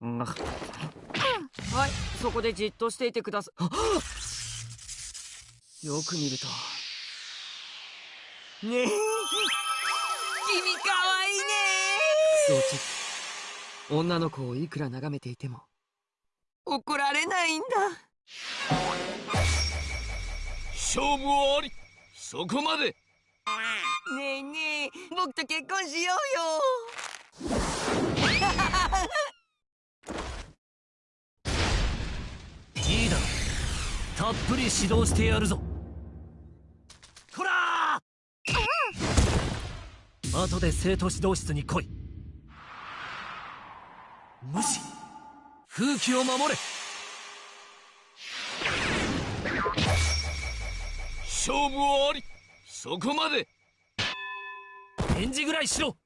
うん。はい。そこでじっとしていてくださよく見ると。ねえ。君かわいいね。そうち女の子をいくら眺めていても。怒られないんだ。勝負あり。そこまで。ねえねえ。僕と結婚しようよたっぷり指導してやるぞ。こらー！後で生徒指導室に来い。無視。風紀を守れ。勝負あり。そこまで。返事ぐらいしろ。